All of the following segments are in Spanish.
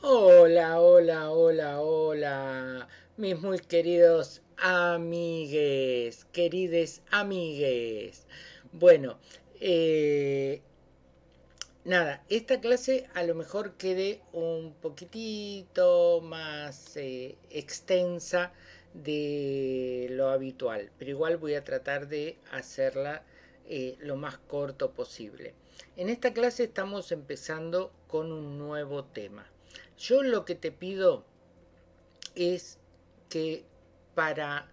Hola, hola, hola, hola, mis muy queridos amigues, querides amigues. Bueno, eh, nada, esta clase a lo mejor quede un poquitito más eh, extensa de lo habitual, pero igual voy a tratar de hacerla eh, lo más corto posible. En esta clase estamos empezando con un nuevo tema. Yo lo que te pido es que para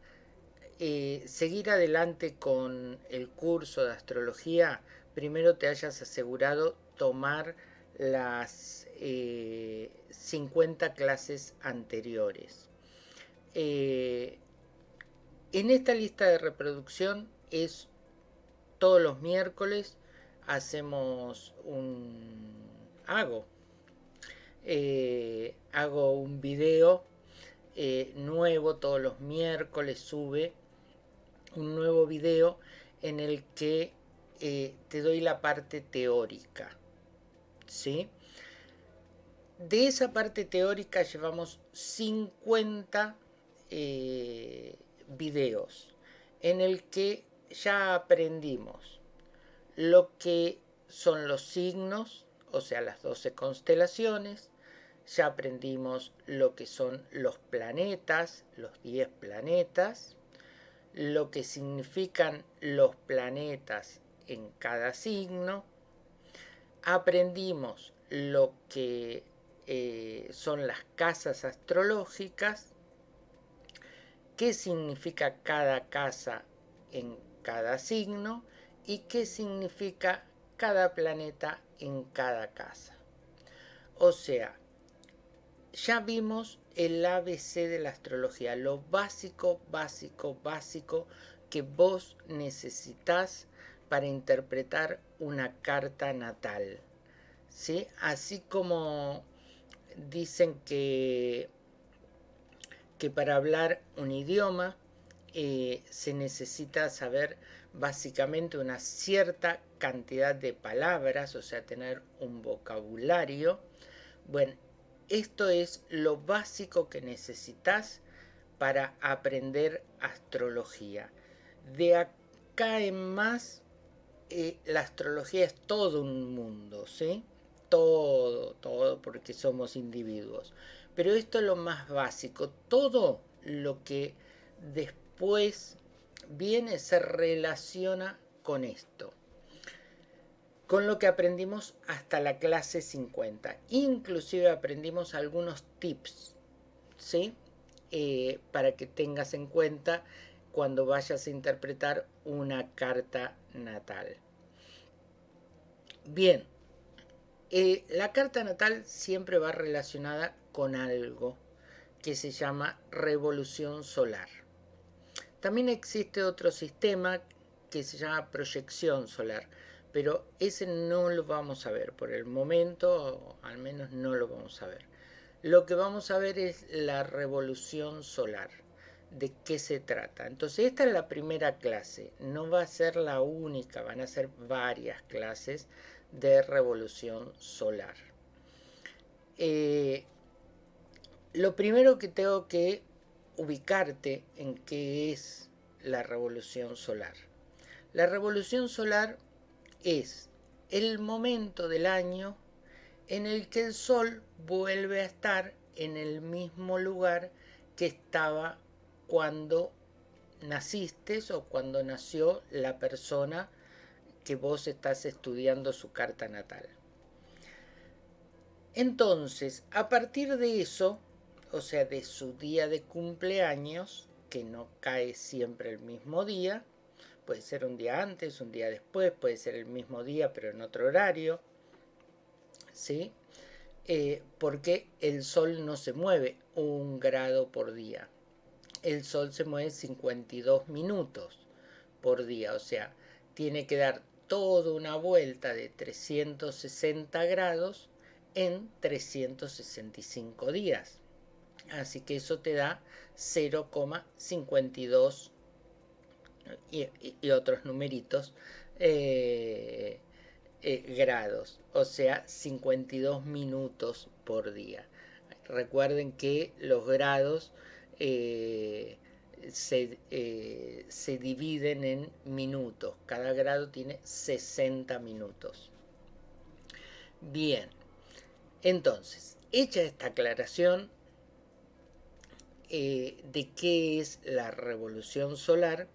eh, seguir adelante con el curso de astrología, primero te hayas asegurado tomar las eh, 50 clases anteriores. Eh, en esta lista de reproducción es todos los miércoles hacemos un hago eh, hago un video eh, nuevo todos los miércoles sube un nuevo video en el que eh, te doy la parte teórica ¿sí? de esa parte teórica llevamos 50 eh, videos en el que ya aprendimos lo que son los signos, o sea, las 12 constelaciones, ya aprendimos lo que son los planetas, los 10 planetas, lo que significan los planetas en cada signo, aprendimos lo que eh, son las casas astrológicas, qué significa cada casa en cada signo y qué significa cada planeta en cada casa. O sea, ya vimos el ABC de la astrología, lo básico, básico, básico que vos necesitas para interpretar una carta natal. ¿Sí? Así como dicen que, que para hablar un idioma eh, se necesita saber básicamente una cierta cantidad de palabras, o sea, tener un vocabulario. Bueno, esto es lo básico que necesitas para aprender astrología. De acá en más, eh, la astrología es todo un mundo, ¿sí? Todo, todo, porque somos individuos. Pero esto es lo más básico. Todo lo que después viene se relaciona con esto con lo que aprendimos hasta la clase 50. Inclusive aprendimos algunos tips, ¿sí? Eh, para que tengas en cuenta cuando vayas a interpretar una carta natal. Bien, eh, la carta natal siempre va relacionada con algo que se llama revolución solar. También existe otro sistema que se llama proyección solar pero ese no lo vamos a ver por el momento, al menos no lo vamos a ver. Lo que vamos a ver es la revolución solar, de qué se trata. Entonces esta es la primera clase, no va a ser la única, van a ser varias clases de revolución solar. Eh, lo primero que tengo que ubicarte en qué es la revolución solar. La revolución solar es el momento del año en el que el Sol vuelve a estar en el mismo lugar que estaba cuando naciste o cuando nació la persona que vos estás estudiando su carta natal. Entonces, a partir de eso, o sea, de su día de cumpleaños, que no cae siempre el mismo día, puede ser un día antes, un día después, puede ser el mismo día pero en otro horario, ¿sí? Eh, porque el Sol no se mueve un grado por día. El Sol se mueve 52 minutos por día, o sea, tiene que dar toda una vuelta de 360 grados en 365 días. Así que eso te da 0,52 y, otros numeritos eh, eh, grados, o sea 52 minutos por día. recuerden que los grados eh, se, se dividen en minutos. Cada grado tiene 60 minutos. Bien, entonces, hecha esta aclaración de qué es la revolución solar,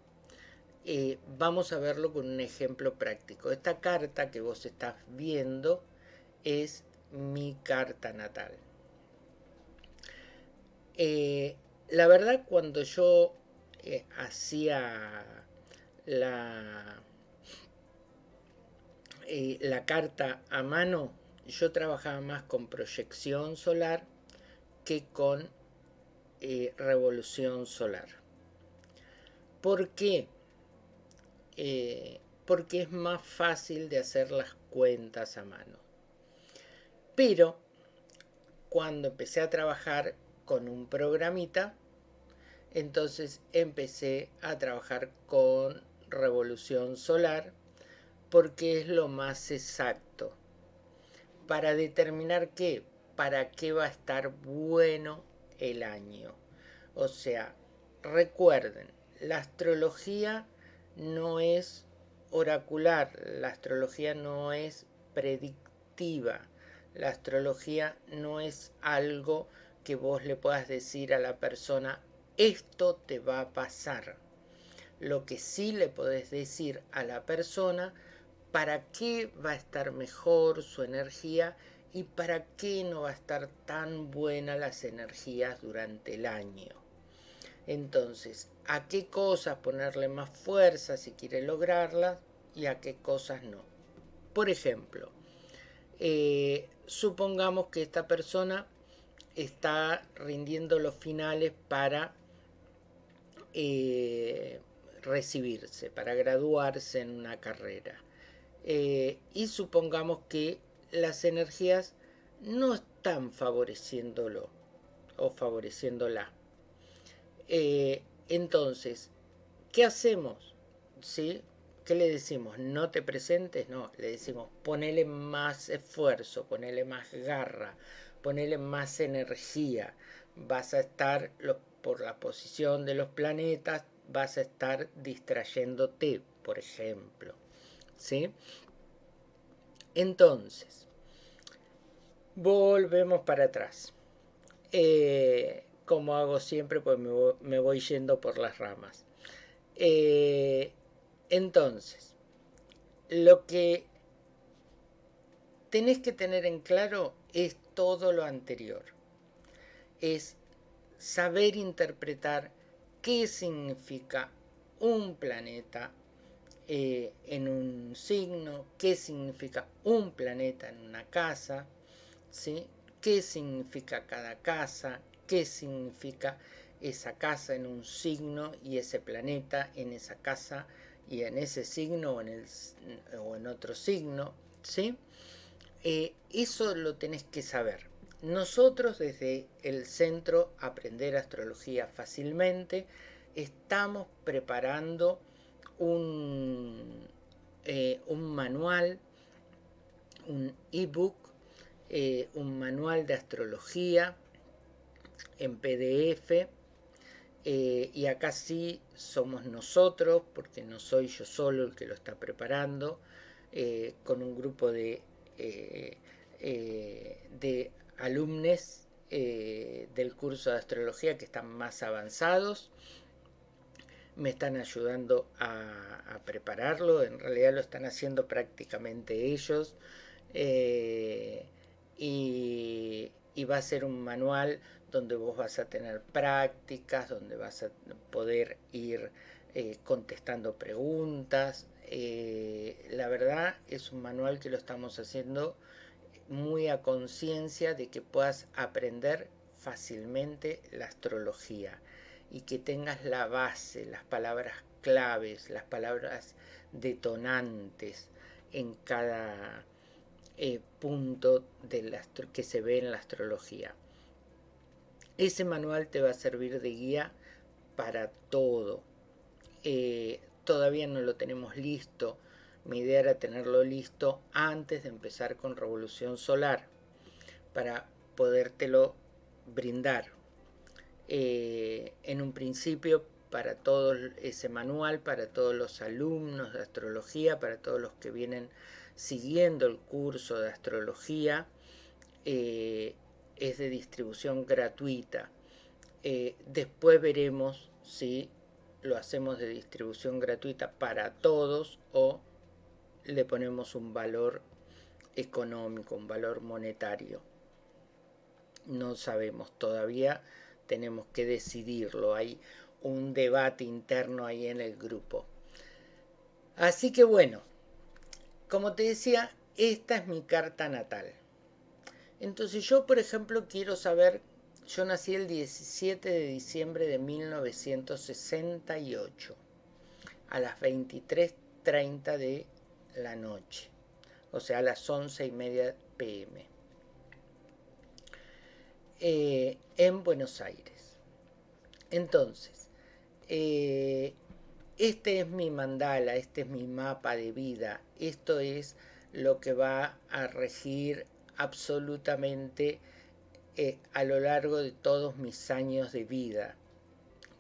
eh, vamos a verlo con un ejemplo práctico. Esta carta que vos estás viendo es mi carta natal. la verdad, cuando yo hacía la, eh, la carta a mano, yo trabajaba más con proyección solar que con eh, revolución solar. ¿Por qué? Eh, porque es más fácil de hacer las cuentas a mano. Pero cuando empecé a trabajar con un programita, entonces empecé a trabajar con revolución solar porque es lo más exacto. Para determinar qué, para qué va a estar bueno el año. O sea, recuerden, la astrología no es oracular, la astrología no es predictiva, la astrología no es algo que vos le puedas decir a la persona esto te va a pasar. Lo que sí le podés decir a la persona para qué va a estar mejor su energía y para qué no va a estar tan buena las energías durante el año. Entonces, a qué cosas ponerle más fuerza si quiere lograrlas y a qué cosas no. Por ejemplo, eh, supongamos que esta persona está rindiendo los finales para eh, recibirse, para graduarse en una carrera. Eh, y supongamos que las energías no están favoreciéndolo o favoreciéndola. Entonces, ¿qué hacemos? ¿Sí? ¿Qué le decimos? No te presentes, no, le decimos ponele más esfuerzo, ponele más garra, ponele más energía. Vas a estar por la posición de los planetas vas a estar distrayéndote, por ejemplo. ¿Sí? Entonces, volvemos para atrás. Eh, como hago siempre, pues me voy, yendo por las ramas. Eh, entonces, lo que tenés que tener en claro es todo lo anterior. Es saber interpretar qué significa un planeta eh, en un signo, qué significa un planeta en una casa, ¿sí? qué significa cada casa, qué significa esa casa en un signo y ese planeta en esa casa y en ese signo o en, el, o en otro signo. ¿sí? Eh, eso lo tenés que saber. Nosotros desde el Centro Aprender Astrología Fácilmente estamos preparando un, eh, un manual, un ebook, eh, un manual de astrología en PDF. Eh, y acá sí somos nosotros, porque no soy yo solo el que lo está preparando, con un grupo de, de alumnos eh, del curso de astrología que están más avanzados. Me están ayudando a, prepararlo, en realidad lo están haciendo prácticamente ellos. Eh, y, va a ser un manual donde vos vas a tener prácticas, donde vas a poder ir eh, contestando preguntas. la verdad es un manual que lo estamos haciendo muy a conciencia de que puedas aprender fácilmente la astrología y que tengas la base, las palabras claves, las palabras detonantes en cada eh, punto de que se ve en la astrología. Ese manual te va a servir de guía para todo. Eh, todavía no lo tenemos listo mi idea era tenerlo listo antes de empezar con Revolución Solar para podértelo brindar eh, en un principio para todo ese manual, para todos los alumnos de astrología, para todos los que vienen siguiendo el curso de astrología, eh, es de distribución gratuita. Eh, después veremos si lo hacemos de distribución gratuita para todos o le ponemos un valor económico, un valor monetario. No sabemos todavía, tenemos que decidirlo. Hay un debate interno ahí en el grupo. Así que bueno, como te decía, esta es mi carta natal. Entonces yo, por ejemplo, quiero saber, yo nací el 17 de diciembre de 1968, a las 23.30 de la noche, o sea, a las 11 y media pm, eh, en Buenos Aires. Entonces, eh, este es mi mandala, este es mi mapa de vida, esto es lo que va a regir absolutamente eh, a lo largo de todos mis años de vida.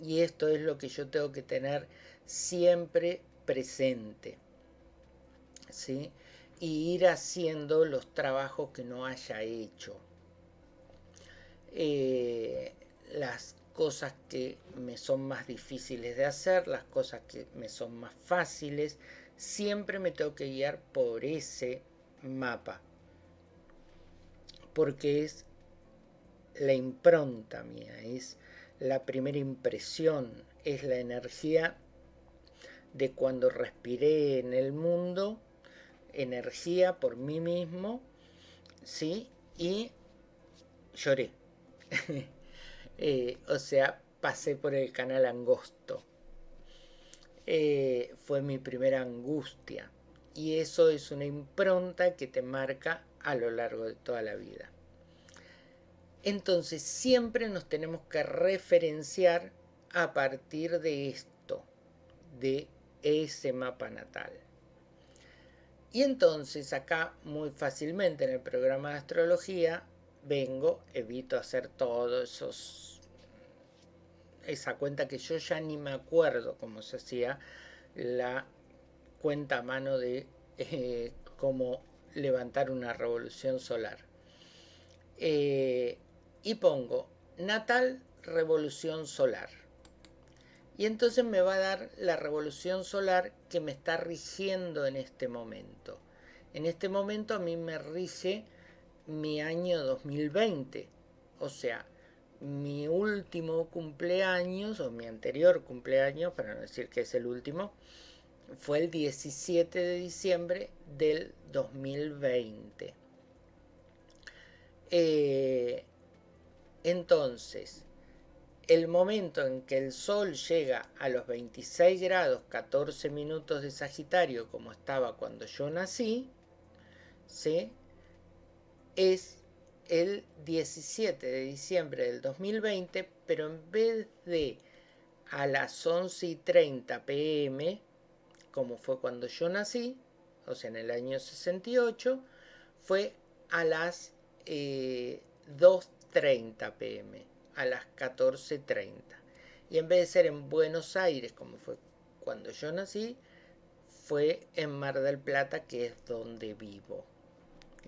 Y esto es lo que yo tengo que tener siempre presente. ¿sí? Y ir haciendo los trabajos que no haya hecho. Eh, las cosas que me son más difíciles de hacer, las cosas que me son más fáciles, siempre me tengo que guiar por ese mapa, porque es la impronta mía, es la primera impresión, es la energía de cuando respiré en el mundo, energía por mí mismo, ¿sí? Y lloré. Eh, o sea, pasé por el canal angosto. Eh, fue mi primera angustia. Y eso es una impronta que te marca a lo largo de toda la vida. Entonces siempre nos tenemos que referenciar a partir de esto, de ese mapa natal. Y entonces acá muy fácilmente en el programa de astrología vengo, evito hacer todos esos esa cuenta que yo ya ni me acuerdo cómo se hacía la cuenta a mano de eh, cómo levantar una revolución solar. Eh, y pongo natal revolución solar. Y entonces me va a dar la revolución solar que me está rigiendo en este momento. En este momento a mí me rige mi año 2020. O sea, mi último cumpleaños, o mi anterior cumpleaños, para no decir que es el último, fue el 17 de diciembre del 2020. Eh, entonces, el momento en que el Sol llega a los 26 grados 14 minutos de Sagitario, como estaba cuando yo nací, ¿sí? es el 17 de diciembre del 2020, pero en vez de a las 11 y 30 pm, como fue cuando yo nací, o sea, en el año 68, fue a las 2.30 eh, pm, a las 14.30. Y en vez de ser en Buenos Aires, como fue cuando yo nací, fue en Mar del Plata, que es donde vivo,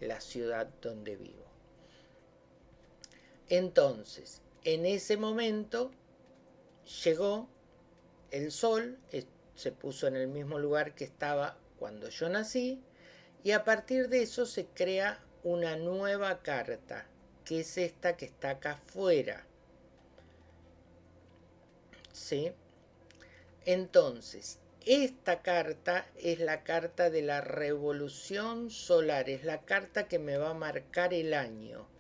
la ciudad donde vivo. Entonces, en ese momento llegó el sol, se puso en el mismo lugar que estaba cuando yo nací, y a partir de eso se crea una nueva carta, que es esta que está acá afuera. ¿Sí? Entonces, esta carta es la carta de la revolución solar, es la carta que me va a marcar el año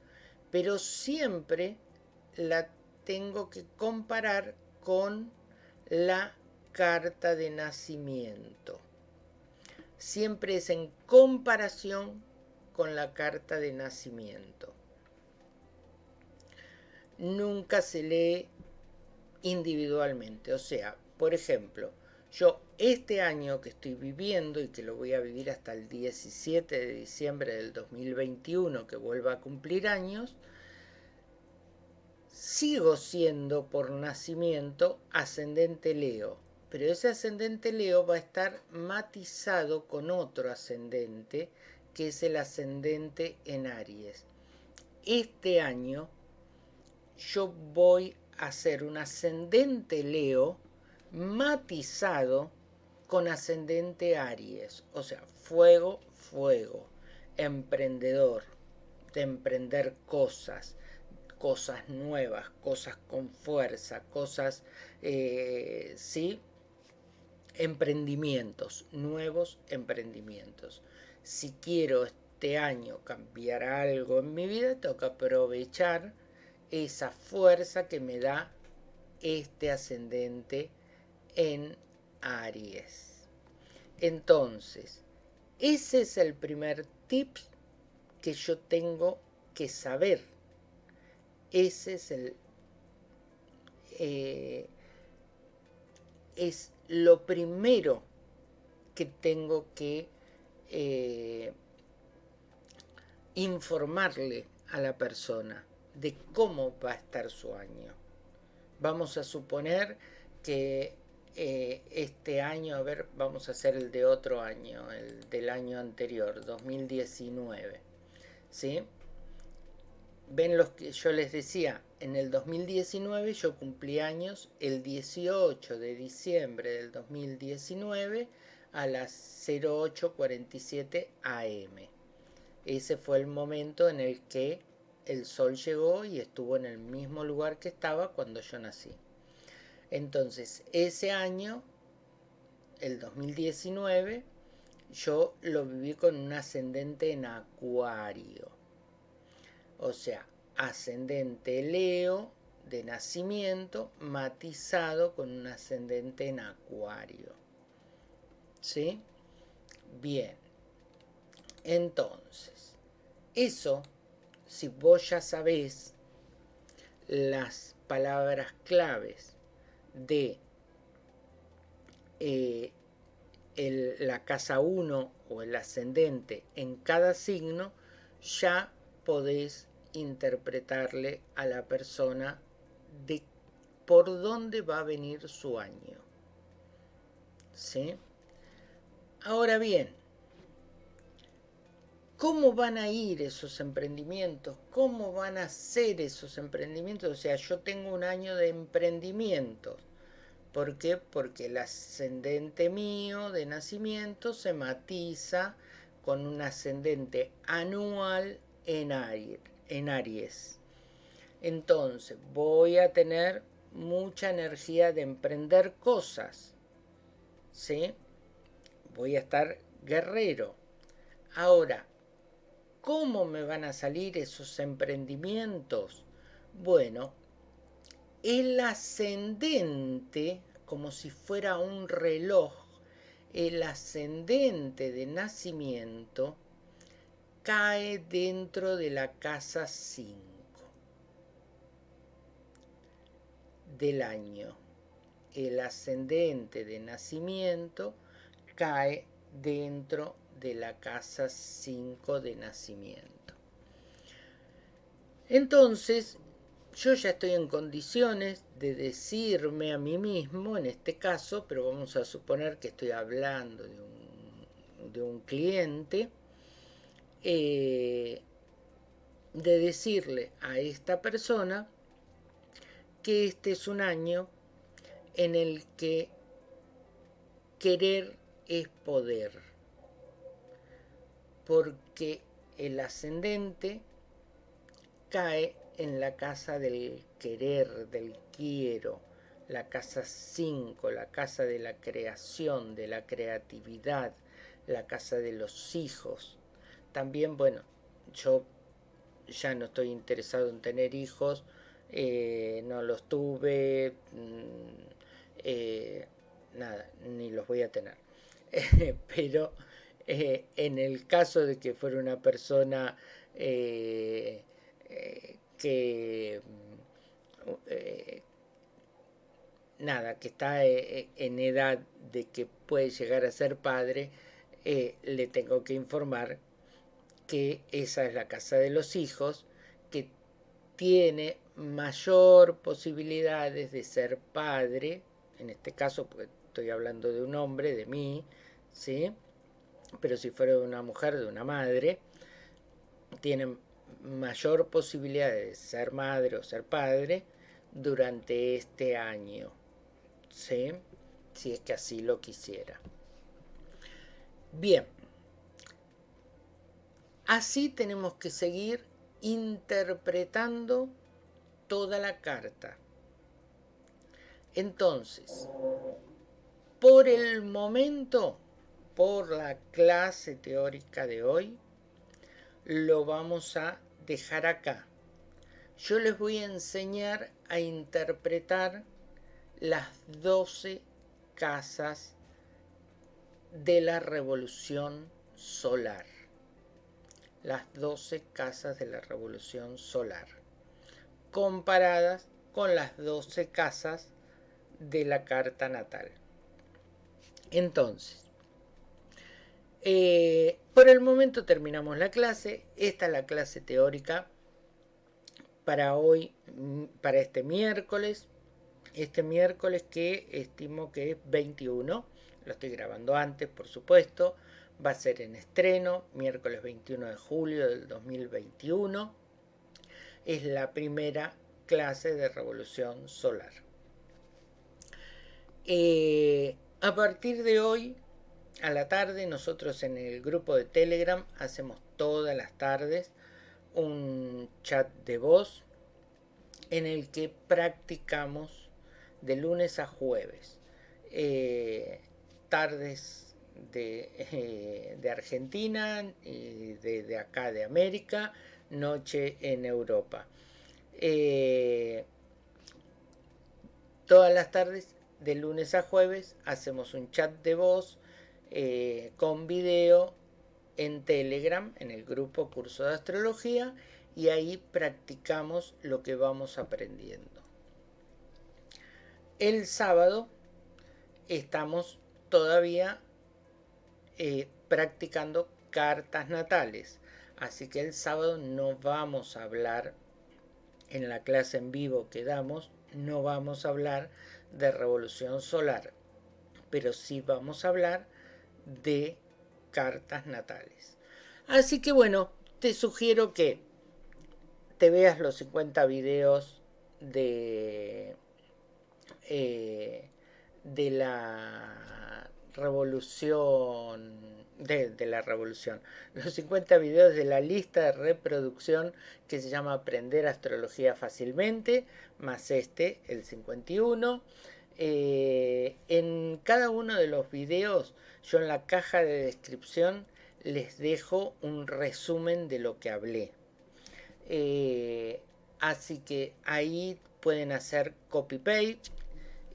pero siempre la tengo que comparar con la carta de nacimiento. Siempre es en comparación con la carta de nacimiento. Nunca se lee individualmente. O sea, por ejemplo, yo este año que estoy viviendo y que lo voy a vivir hasta el 17 de diciembre del 2021 que vuelva a cumplir años, sigo siendo por nacimiento ascendente Leo, pero ese ascendente Leo va a estar matizado con otro ascendente, que es el ascendente en Aries. Este año yo voy a hacer un ascendente Leo matizado con ascendente Aries, o sea, fuego, fuego, emprendedor, de emprender cosas, cosas nuevas, cosas con fuerza, cosas, eh, sí, emprendimientos, nuevos emprendimientos. Si quiero este año cambiar algo en mi vida, que aprovechar esa fuerza que me da este ascendente en Aries. Entonces, ese es el primer tip que yo tengo que saber. Ese es el... Eh, es lo primero que tengo que eh, informarle a la persona de cómo va a estar su año. Vamos a suponer que eh, este año, a ver, vamos a hacer el de otro año, el del año anterior, 2019. ¿Sí? Ven los que yo les decía, en el 2019 yo cumplí años el 18 de diciembre del 2019 a las 0847 am. Ese fue el momento en el que el sol llegó y estuvo en el mismo lugar que estaba cuando yo nací. Entonces, ese año, el 2019, yo lo viví con un ascendente en acuario. O sea, ascendente Leo de nacimiento matizado con un ascendente en acuario. ¿Sí? Bien. Entonces, eso, si vos ya sabés las palabras claves de eh, la casa 1 o el ascendente en cada signo, ya podés interpretarle a la persona de por dónde va a venir su año. ¿Sí? Ahora bien, ¿cómo van a ir esos emprendimientos? ¿Cómo van a ser esos emprendimientos? O sea, yo tengo un año de emprendimientos. ¿Por qué? Porque el ascendente mío de nacimiento se matiza con un ascendente anual en Aries en Aries. Entonces, voy a tener mucha energía de emprender cosas. ¿Sí? Voy a estar guerrero. Ahora, ¿cómo me van a salir esos emprendimientos? Bueno, el ascendente, como si fuera un reloj, el ascendente de nacimiento cae dentro de la casa 5 del año. El ascendente de nacimiento cae dentro de la casa 5 de nacimiento. Entonces, yo ya estoy en condiciones de decirme a mí mismo, en este caso, pero vamos a suponer que estoy hablando de un, de un cliente, eh, de decirle a esta persona que este es un año en el que querer es poder, porque el ascendente cae en la casa del querer, del quiero, la casa 5, la casa de la creación, de la creatividad, la casa de los hijos, también, bueno, yo ya no estoy interesado en tener hijos, eh, no los tuve, mm, eh, nada, ni los voy a tener. Pero eh, en el caso de que fuera una persona que nada, que está en edad de que puede llegar a ser padre, le tengo que informar que esa es la casa de los hijos, que tiene mayor posibilidades de ser padre, en este caso pues, estoy hablando de un hombre, de mí, ¿sí? Pero si fuera de una mujer, de una madre, tienen mayor posibilidad de ser madre o ser padre durante este año, ¿sí? Si es que así lo quisiera. Bien, así tenemos que seguir interpretando toda la carta. Entonces, por el momento, por la clase teórica de hoy, lo vamos a dejar acá. Yo les voy a enseñar a interpretar las 12 casas de la revolución solar. Las 12 casas de la revolución solar. Comparadas con las 12 casas de la carta natal. Entonces, eh, por el momento terminamos la clase. Esta es la clase teórica para hoy, mm, para este miércoles. Este miércoles que estimo que es 21. Lo estoy grabando antes, por supuesto. Va a ser en estreno, miércoles 21 de julio del 2021. Es la primera clase de revolución solar. Eh, a partir de hoy, a la tarde, nosotros en el grupo de Telegram hacemos todas las tardes un chat de voz en el que practicamos de lunes a jueves. Eh, tardes de, eh, de, Argentina y de, acá de América, noche en Europa. todas las tardes de lunes a jueves hacemos un chat de voz eh, con video en Telegram, en el grupo Curso de Astrología, y ahí practicamos lo que vamos aprendiendo. El sábado estamos todavía eh, practicando cartas natales, así que el sábado no vamos a hablar en la clase en vivo que damos, no vamos a hablar de revolución solar, pero sí vamos a hablar de cartas natales. Así que bueno, te sugiero que te veas los 50 videos de, eh, de la revolución de, la revolución. Los 50 videos de la lista de reproducción que se llama Aprender Astrología Fácilmente, más este, el 51. Eh, en cada uno de los videos, yo en la caja de descripción les dejo un resumen de lo que hablé. Eh, así que ahí pueden hacer copy-paste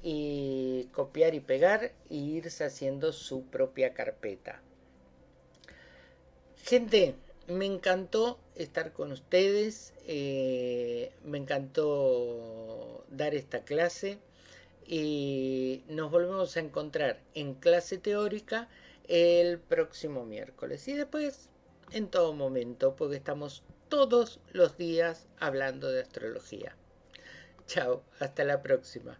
y copiar y pegar e irse haciendo su propia carpeta. Gente, me encantó estar con ustedes, eh, me encantó dar esta clase y nos volvemos a encontrar en clase teórica el próximo miércoles y después en todo momento porque estamos todos los días hablando de astrología. Chao, hasta la próxima.